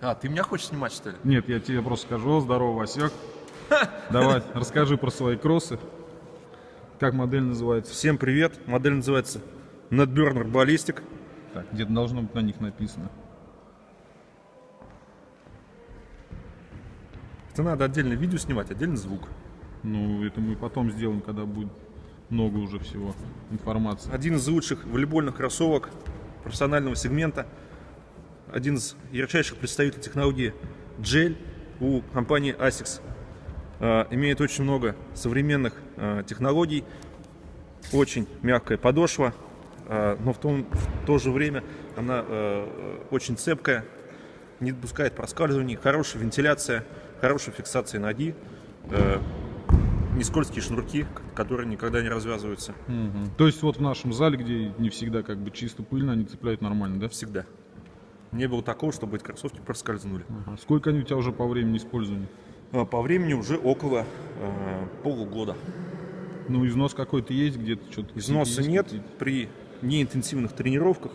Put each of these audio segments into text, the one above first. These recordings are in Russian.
А, ты меня хочешь снимать, что ли? Нет, я тебе просто скажу, здорово, Васек. Давай, расскажи про свои кроссы. Как модель называется? Всем привет. Модель называется Netburner Ballistic. Так, где-то должно быть на них написано. Это надо отдельно видео снимать, отдельно звук. Ну, это мы потом сделаем, когда будет много уже всего информации. Один из лучших волейбольных кроссовок профессионального сегмента. Один из ярчайших представителей технологии Gel у компании ASICS. А, имеет очень много современных а, технологий. Очень мягкая подошва, а, но в, том, в то же время она очень цепкая, не допускает проскальзываний, хорошая вентиляция, хорошая фиксация ноги, а, не скользкие шнурки, которые никогда не развязываются. Мгм. То есть вот в нашем зале, где не всегда как бы чисто пыльно, они цепляют нормально, да? Всегда. Не было такого, чтобы эти кроссовки проскользнули. Ага. Сколько они у тебя уже по времени использования? А, По времени уже около э, полугода. Ну, износ какой-то есть где-то? Что-то Износа есть нет при неинтенсивных тренировках.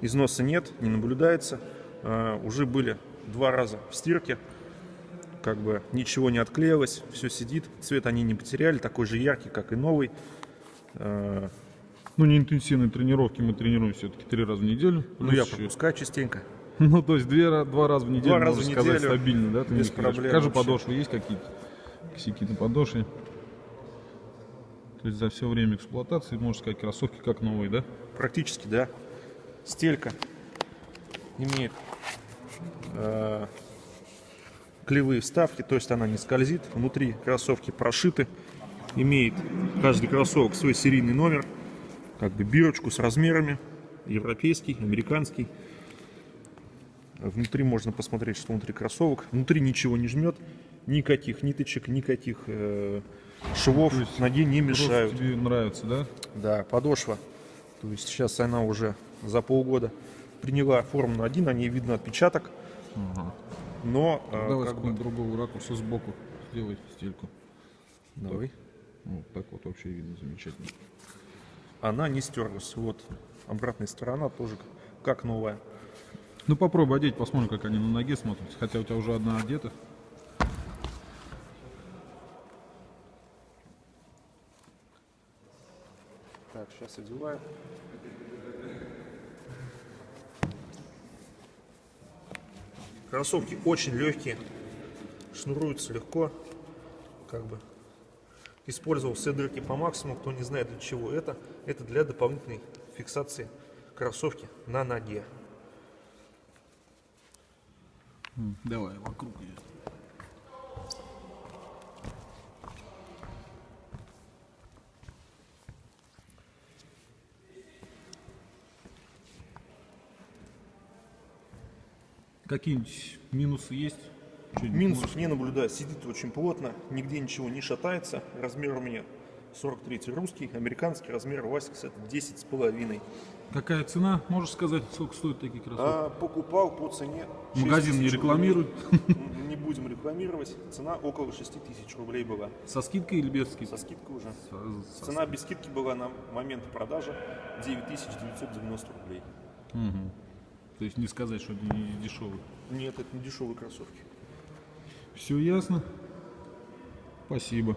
Износа нет, не наблюдается. Э, Уже были два раза в стирке. Как бы ничего не отклеилось, все сидит. Цвет они не потеряли, такой же яркий, как и новый. Э, Ну, не интенсивные тренировки мы тренируем все-таки три раза в неделю. Ну, я пропускаю частенько. Ну, то есть две, два раза в неделю, Два раза в сказать, неделю, стабильно, да? Ты без проблем Скажи, подошвы есть какие-то? Косяки на подошве? То есть за все время эксплуатации, можно сказать, кроссовки как новые, да? Практически, да. Стелька имеет э, клевые вставки, то есть она не скользит. Внутри кроссовки прошиты. Имеет каждый кроссовок свой серийный номер, как бы бирочку с размерами. Европейский, американский. Внутри можно посмотреть, что внутри кроссовок. Внутри ничего не жмет, никаких ниточек, никаких э, швов есть ноге не мешают. тебе нравится, да? Да, подошва. То есть сейчас она уже за полгода приняла форму на один, на ней видно отпечаток. Но э, Давай с как бы- другого ракурса сбоку сделай стельку. Давай. Вот так вот вообще видно замечательно. Она не стерлась. Вот обратная сторона тоже как новая. Ну попробуй одеть, посмотрим, как они на ноге смотрятся. Хотя у тебя уже одна одета. Так, сейчас одеваю. Кроссовки очень легкие, шнуруются легко, как бы. Использовал все дырки по максимуму, кто не знает для чего это, это для дополнительной фиксации кроссовки на ноге. Давай, вокруг ее. Какие-нибудь минусы есть? Минусов не наблюдаю, сидит очень плотно, нигде ничего не шатается. Размер у меня 43 русский, американский размер Васикс это 10 с половиной. Какая цена? Можешь сказать, сколько стоят такие кроссовки? А, покупал по цене. 6 Магазин не рекламирует. рублей. Не будем рекламировать. Цена около 6 тысяч рублей была. Со скидкой или без скидки? Со скидкой уже. Со- со Цена без скидки была на момент продажи 9990 рублей. Мгм. То есть не сказать, что это не дешевый. Нет, это не дешевые кроссовки. Все ясно. Спасибо.